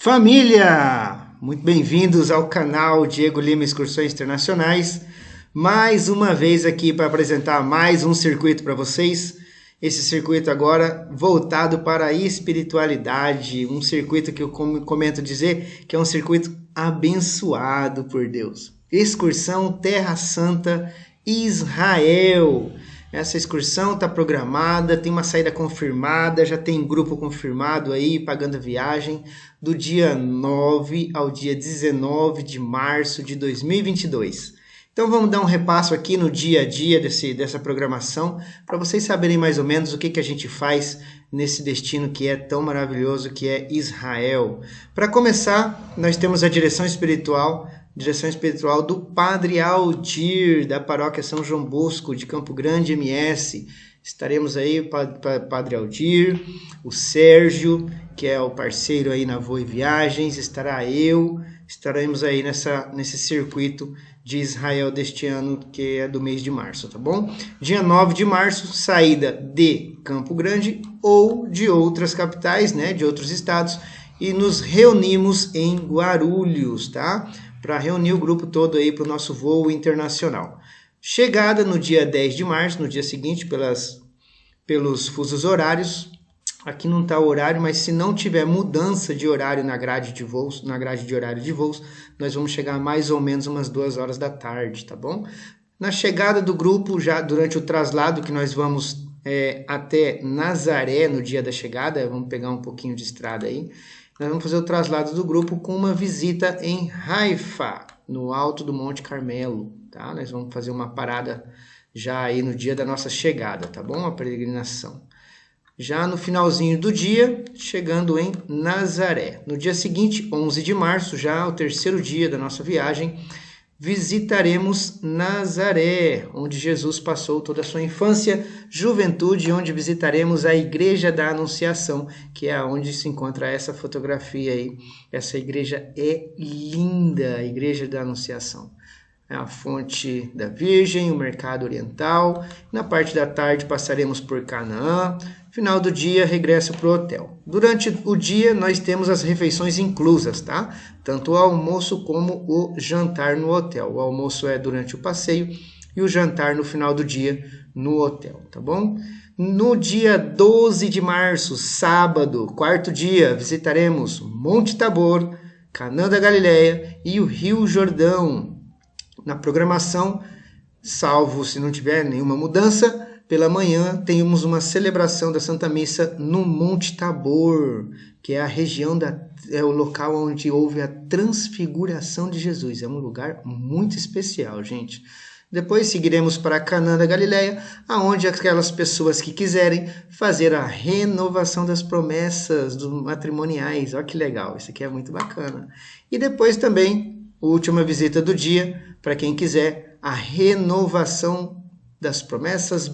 Família, muito bem-vindos ao canal Diego Lima Excursões Internacionais. Mais uma vez aqui para apresentar mais um circuito para vocês. Esse circuito agora voltado para a espiritualidade, um circuito que eu comento dizer que é um circuito abençoado por Deus. Excursão Terra Santa Israel. Essa excursão está programada, tem uma saída confirmada, já tem grupo confirmado aí, pagando a viagem, do dia 9 ao dia 19 de março de 2022. Então vamos dar um repasso aqui no dia a dia desse, dessa programação, para vocês saberem mais ou menos o que, que a gente faz nesse destino que é tão maravilhoso, que é Israel. Para começar, nós temos a direção espiritual direção espiritual do Padre Aldir, da paróquia São João Bosco, de Campo Grande, MS. Estaremos aí, Padre Aldir, o Sérgio, que é o parceiro aí na Voe Viagens, estará eu, estaremos aí nessa, nesse circuito de Israel deste ano, que é do mês de março, tá bom? Dia 9 de março, saída de Campo Grande ou de outras capitais, né, de outros estados, e nos reunimos em Guarulhos, tá? Para reunir o grupo todo aí para o nosso voo internacional. Chegada no dia 10 de março, no dia seguinte, pelas, pelos fusos horários. Aqui não está o horário, mas se não tiver mudança de horário na grade de voos, na grade de horário de voos, nós vamos chegar mais ou menos umas duas horas da tarde, tá bom? Na chegada do grupo, já durante o traslado que nós vamos é, até Nazaré no dia da chegada, vamos pegar um pouquinho de estrada aí nós vamos fazer o traslado do grupo com uma visita em Haifa, no alto do Monte Carmelo, tá? Nós vamos fazer uma parada já aí no dia da nossa chegada, tá bom? A peregrinação. Já no finalzinho do dia, chegando em Nazaré. No dia seguinte, 11 de março, já o terceiro dia da nossa viagem, visitaremos Nazaré, onde Jesus passou toda a sua infância, juventude, onde visitaremos a Igreja da Anunciação, que é onde se encontra essa fotografia aí. Essa igreja é linda, a Igreja da Anunciação. É a fonte da Virgem, o mercado oriental. Na parte da tarde passaremos por Canaã, Final do dia, regressa para o hotel. Durante o dia, nós temos as refeições inclusas, tá? Tanto o almoço como o jantar no hotel. O almoço é durante o passeio e o jantar no final do dia no hotel, tá bom? No dia 12 de março, sábado, quarto dia, visitaremos Monte Tabor, Canaã da Galileia e o Rio Jordão. Na programação, salvo se não tiver nenhuma mudança, pela manhã temos uma celebração da Santa Missa no Monte Tabor, que é a região da é o local onde houve a transfiguração de Jesus. É um lugar muito especial, gente. Depois seguiremos para Canaã da Galileia, aonde aquelas pessoas que quiserem fazer a renovação das promessas dos matrimoniais. Olha que legal, isso aqui é muito bacana. E depois também, última visita do dia, para quem quiser, a renovação das promessas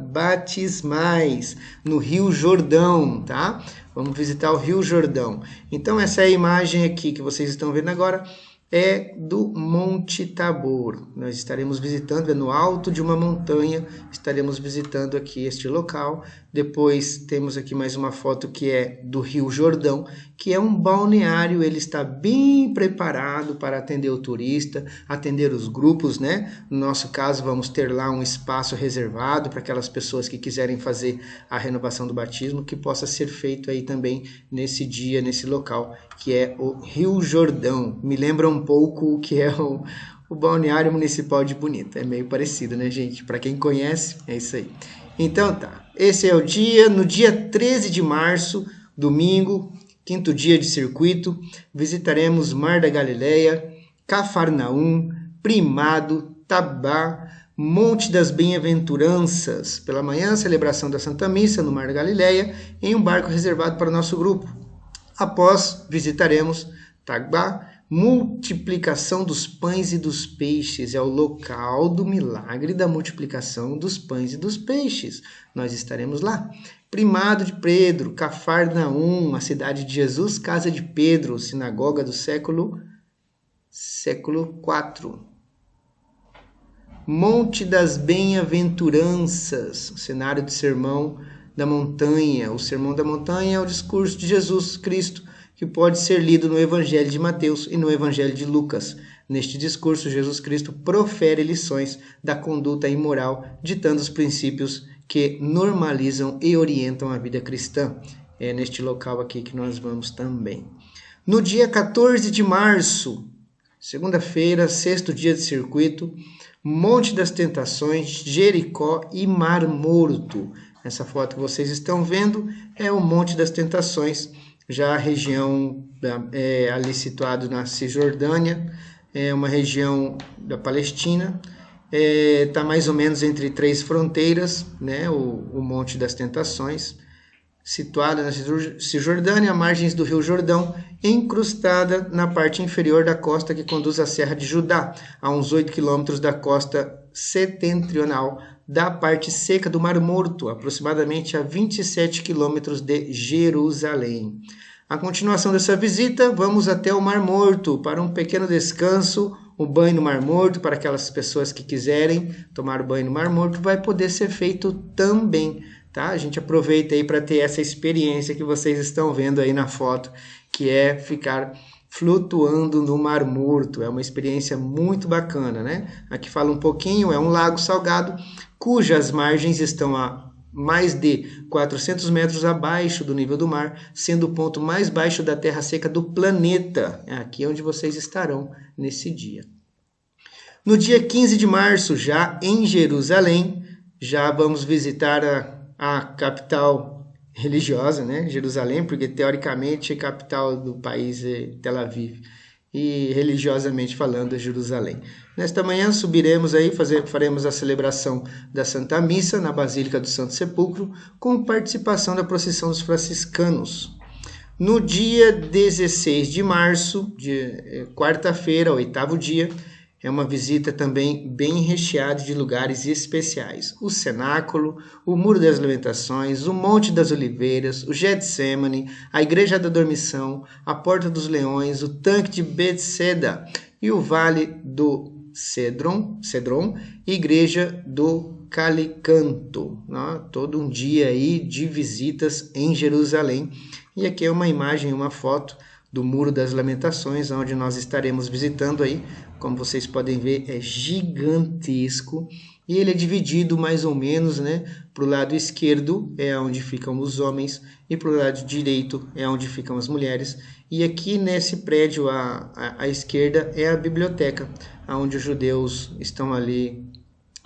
batismais no Rio Jordão, tá? Vamos visitar o Rio Jordão. Então essa é a imagem aqui que vocês estão vendo agora é do Monte Tabor. Nós estaremos visitando, é no alto de uma montanha, estaremos visitando aqui este local. Depois temos aqui mais uma foto que é do Rio Jordão, que é um balneário, ele está bem preparado para atender o turista, atender os grupos, né? No nosso caso, vamos ter lá um espaço reservado para aquelas pessoas que quiserem fazer a renovação do batismo, que possa ser feito aí também nesse dia, nesse local, que é o Rio Jordão. Me lembra um pouco o que é o, o balneário municipal de Bonito. É meio parecido, né, gente? Para quem conhece, é isso aí. Então tá, esse é o dia. No dia 13 de março, domingo, quinto dia de circuito, visitaremos Mar da Galileia, Cafarnaum, Primado, Tabá, Monte das Bem-aventuranças. Pela manhã, celebração da Santa Missa no Mar da Galileia, em um barco reservado para o nosso grupo. Após, visitaremos Tagbá, multiplicação dos pães e dos peixes. É o local do milagre da multiplicação dos pães e dos peixes. Nós estaremos lá. Primado de Pedro, Cafarnaum, a cidade de Jesus, casa de Pedro, sinagoga do século século 4. Monte das Bem-aventuranças, cenário de sermão da montanha. O sermão da montanha é o discurso de Jesus Cristo que pode ser lido no Evangelho de Mateus e no Evangelho de Lucas. Neste discurso, Jesus Cristo profere lições da conduta imoral, ditando os princípios que normalizam e orientam a vida cristã. É neste local aqui que nós vamos também. No dia 14 de março, segunda-feira, sexto dia de circuito, Monte das Tentações, Jericó e Mar Morto. Essa foto que vocês estão vendo é o Monte das Tentações, já a região é, ali situado na Cisjordânia, é uma região da Palestina, está é, tá mais ou menos entre três fronteiras, né, o, o Monte das Tentações situada na Cisjordânia, margens do Rio Jordão, encrustada na parte inferior da costa que conduz à Serra de Judá, a uns 8 quilômetros da costa setentrional da parte seca do Mar Morto, aproximadamente a 27 quilômetros de Jerusalém. A continuação dessa visita, vamos até o Mar Morto para um pequeno descanso, o banho no Mar Morto para aquelas pessoas que quiserem tomar banho no Mar Morto vai poder ser feito também tá? A gente aproveita aí para ter essa experiência que vocês estão vendo aí na foto, que é ficar flutuando no Mar Morto. É uma experiência muito bacana, né? Aqui fala um pouquinho, é um lago salgado cujas margens estão a mais de 400 metros abaixo do nível do mar, sendo o ponto mais baixo da terra seca do planeta. É aqui onde vocês estarão nesse dia. No dia 15 de março, já em Jerusalém, já vamos visitar a a capital religiosa, né, Jerusalém, porque teoricamente a capital do país é Tel Aviv e religiosamente falando é Jerusalém. Nesta manhã subiremos aí, fazer, faremos a celebração da Santa Missa na Basílica do Santo Sepulcro, com participação da procissão dos franciscanos. No dia 16 de março, de eh, quarta-feira, oitavo dia, é uma visita também bem recheada de lugares especiais. O Cenáculo, o Muro das Lamentações, o Monte das Oliveiras, o Getsemane, a Igreja da Dormição, a Porta dos Leões, o Tanque de Bethesda e o Vale do Cedron, Cedron Igreja do Calicanto. Né? Todo um dia aí de visitas em Jerusalém. E aqui é uma imagem, uma foto do Muro das Lamentações, onde nós estaremos visitando aí. Como vocês podem ver, é gigantesco e ele é dividido mais ou menos, né? Para o lado esquerdo é onde ficam os homens e para o lado direito é onde ficam as mulheres. E aqui nesse prédio à, à, à esquerda é a biblioteca, onde os judeus estão ali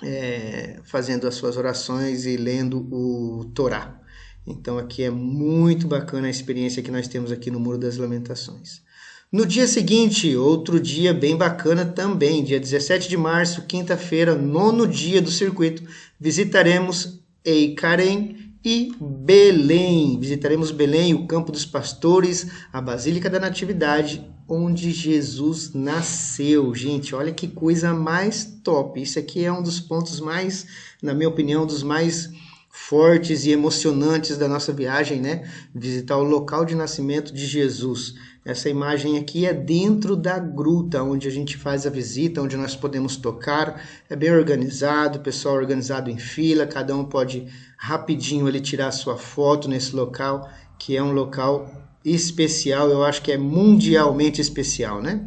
é, fazendo as suas orações e lendo o Torá. Então aqui é muito bacana a experiência que nós temos aqui no Muro das Lamentações. No dia seguinte, outro dia bem bacana também, dia 17 de março, quinta-feira, nono dia do circuito, visitaremos Eikarem e Belém. Visitaremos Belém, o Campo dos Pastores, a Basílica da Natividade, onde Jesus nasceu. Gente, olha que coisa mais top. Isso aqui é um dos pontos mais, na minha opinião, dos mais fortes e emocionantes da nossa viagem, né? Visitar o local de nascimento de Jesus. Essa imagem aqui é dentro da gruta, onde a gente faz a visita, onde nós podemos tocar. É bem organizado, pessoal organizado em fila, cada um pode rapidinho ali tirar sua foto nesse local, que é um local especial, eu acho que é mundialmente especial, né?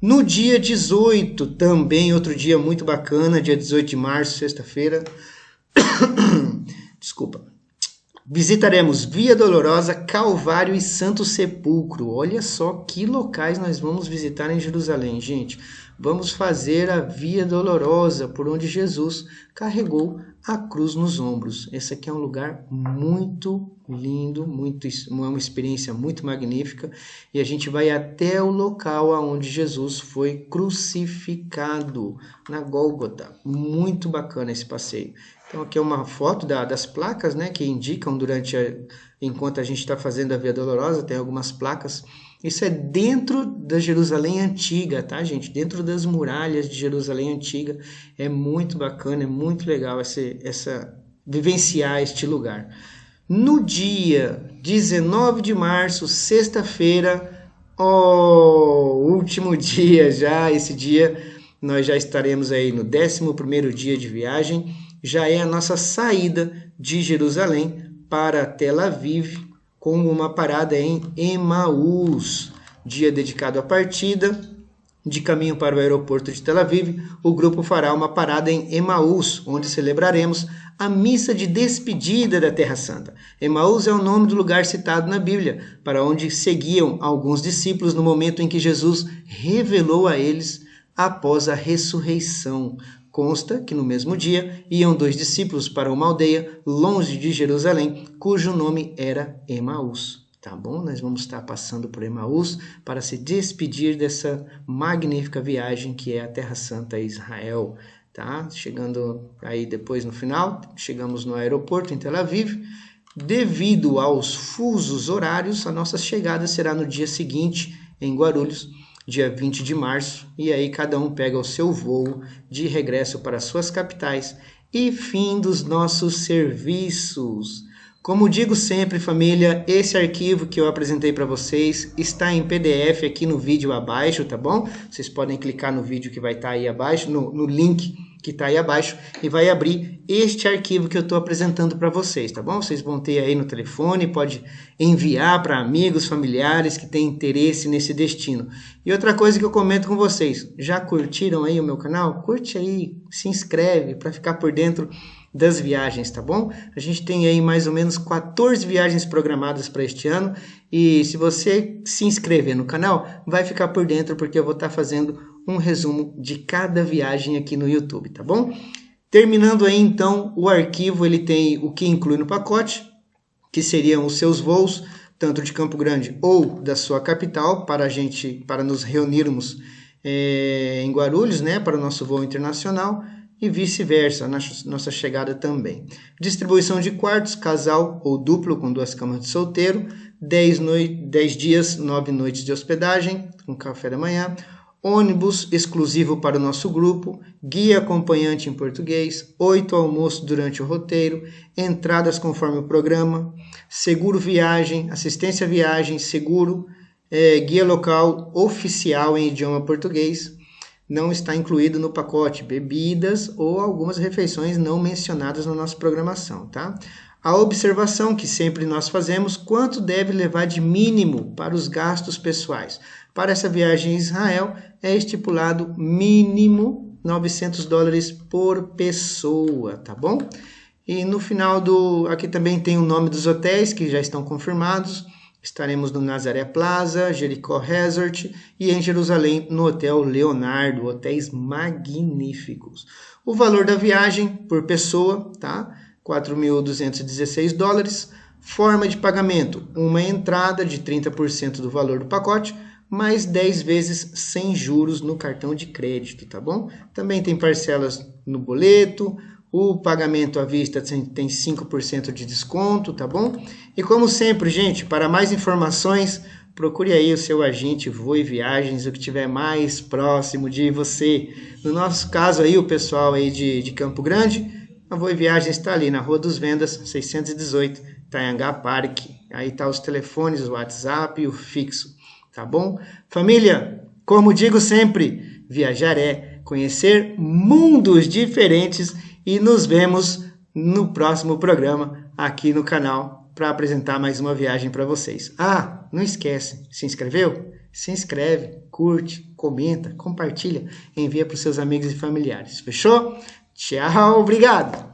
No dia 18, também outro dia muito bacana, dia 18 de março, sexta-feira, Desculpa. Visitaremos Via Dolorosa, Calvário e Santo Sepulcro. Olha só que locais nós vamos visitar em Jerusalém, gente. Vamos fazer a Via Dolorosa, por onde Jesus carregou a cruz nos ombros. Esse aqui é um lugar muito lindo, muito, uma experiência muito magnífica. E a gente vai até o local onde Jesus foi crucificado, na Gólgota. Muito bacana esse passeio. Então aqui é uma foto da, das placas, né, que indicam durante a, enquanto a gente está fazendo a Via Dolorosa, tem algumas placas. Isso é dentro da Jerusalém antiga, tá, gente? Dentro das muralhas de Jerusalém antiga. É muito bacana, é muito legal essa, essa vivenciar este lugar. No dia 19 de março, sexta-feira, oh, último dia já, esse dia nós já estaremos aí no 11 primeiro dia de viagem já é a nossa saída de Jerusalém para Tel Aviv, com uma parada em Emaús, dia dedicado à partida. De caminho para o aeroporto de Tel Aviv, o grupo fará uma parada em Emaús, onde celebraremos a missa de despedida da Terra Santa. Emaús é o nome do lugar citado na Bíblia, para onde seguiam alguns discípulos no momento em que Jesus revelou a eles após a ressurreição. Consta que no mesmo dia iam dois discípulos para uma aldeia longe de Jerusalém, cujo nome era Emaús. Tá bom? Nós vamos estar passando por Emaús para se despedir dessa magnífica viagem que é a Terra Santa Israel. Tá? Chegando aí depois no final, chegamos no aeroporto em Tel Aviv. Devido aos fusos horários, a nossa chegada será no dia seguinte em Guarulhos dia 20 de março, e aí cada um pega o seu voo de regresso para suas capitais e fim dos nossos serviços. Como digo sempre, família, esse arquivo que eu apresentei para vocês está em PDF aqui no vídeo abaixo, tá bom? Vocês podem clicar no vídeo que vai estar tá aí abaixo, no, no link que está aí abaixo e vai abrir este arquivo que eu estou apresentando para vocês, tá bom? Vocês vão ter aí no telefone, pode enviar para amigos, familiares que têm interesse nesse destino. E outra coisa que eu comento com vocês, já curtiram aí o meu canal? Curte aí, se inscreve para ficar por dentro das viagens, tá bom? A gente tem aí mais ou menos 14 viagens programadas para este ano e se você se inscrever no canal, vai ficar por dentro porque eu vou estar tá fazendo um resumo de cada viagem aqui no YouTube, tá bom? Terminando aí então, o arquivo ele tem o que inclui no pacote, que seriam os seus voos, tanto de Campo Grande ou da sua capital, para a gente, para nos reunirmos é, em Guarulhos, né, para o nosso voo internacional e vice-versa, nossa chegada também. Distribuição de quartos, casal ou duplo com duas camas de solteiro, 10, noi 10 dias, 9 noites de hospedagem, com café da manhã, ônibus exclusivo para o nosso grupo, guia acompanhante em português, oito almoços durante o roteiro, entradas conforme o programa, seguro viagem, assistência viagem, seguro, é, guia local oficial em idioma português, não está incluído no pacote bebidas ou algumas refeições não mencionadas na nossa programação, tá? A observação que sempre nós fazemos, quanto deve levar de mínimo para os gastos pessoais. Para essa viagem em Israel, é estipulado mínimo 900 dólares por pessoa, tá bom? E no final do. Aqui também tem o nome dos hotéis que já estão confirmados. Estaremos no Nazaré Plaza, Jericó Resort e em Jerusalém no Hotel Leonardo, hotéis magníficos. O valor da viagem por pessoa, tá? 4.216 dólares. Forma de pagamento: uma entrada de 30% do valor do pacote, mais 10 vezes sem juros no cartão de crédito, tá bom? Também tem parcelas no boleto, o pagamento à vista tem 5% de desconto, tá bom? E como sempre, gente, para mais informações, procure aí o seu agente Voe Viagens, o que tiver mais próximo de você. No nosso caso aí, o pessoal aí de, de Campo Grande, a Voe Viagens está ali na Rua dos Vendas, 618, Tanhangá Parque. Aí tá os telefones, o WhatsApp e o fixo, tá bom? Família, como digo sempre, viajar é conhecer mundos diferentes e nos vemos no próximo programa aqui no canal para apresentar mais uma viagem para vocês. Ah, não esquece, se inscreveu? Se inscreve, curte, comenta, compartilha, envia para os seus amigos e familiares. Fechou? Tchau, obrigado!